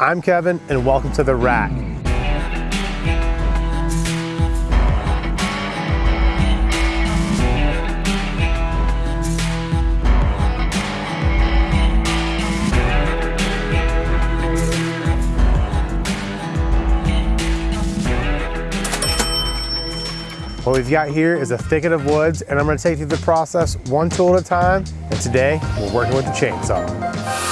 I'm Kevin and welcome to The Rack. What we've got here is a thicket of woods and I'm gonna take you through the process one tool at a time. And today, we're working with the chainsaw.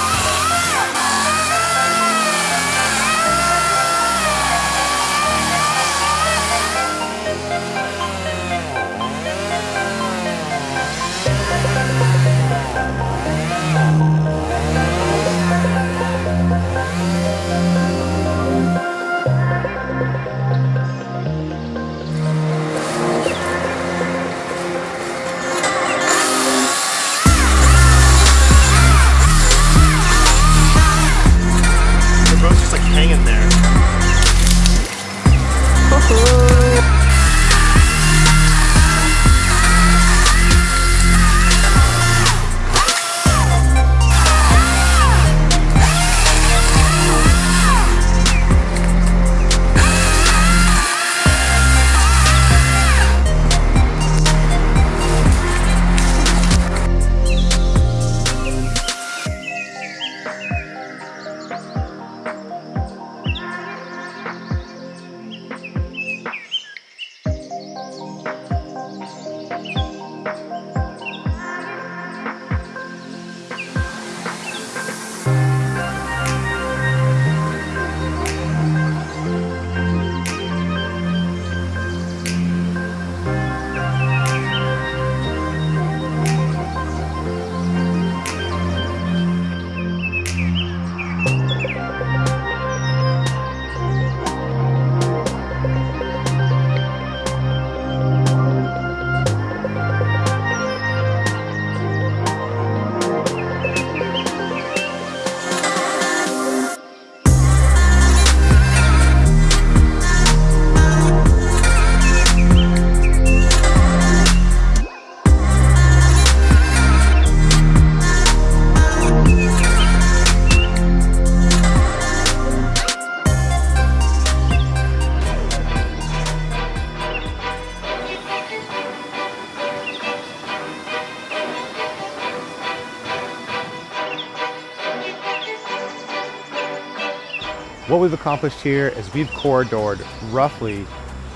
What we've accomplished here is we've corridored roughly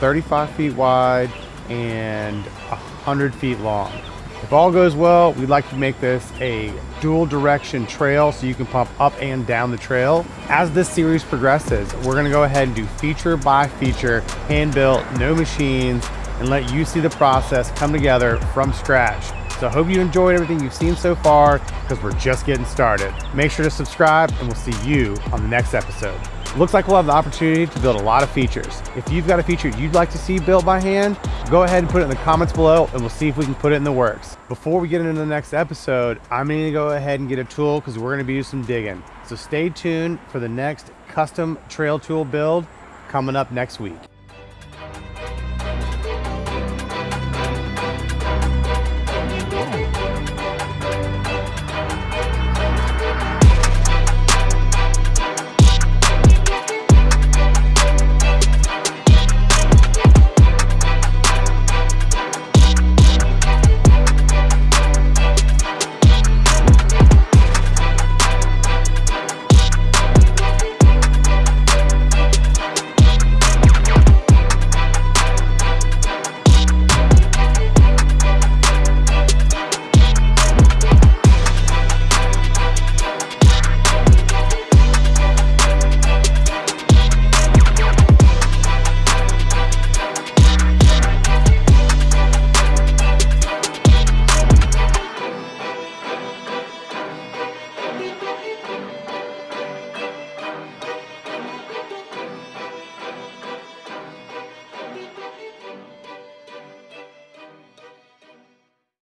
35 feet wide and 100 feet long. If all goes well, we'd like to make this a dual direction trail so you can pump up and down the trail. As this series progresses, we're gonna go ahead and do feature by feature, hand built, no machines, and let you see the process come together from scratch. So I hope you enjoyed everything you've seen so far because we're just getting started. Make sure to subscribe and we'll see you on the next episode. Looks like we'll have the opportunity to build a lot of features. If you've got a feature you'd like to see built by hand, go ahead and put it in the comments below and we'll see if we can put it in the works. Before we get into the next episode, I'm gonna go ahead and get a tool because we're gonna be doing some digging. So stay tuned for the next custom trail tool build coming up next week.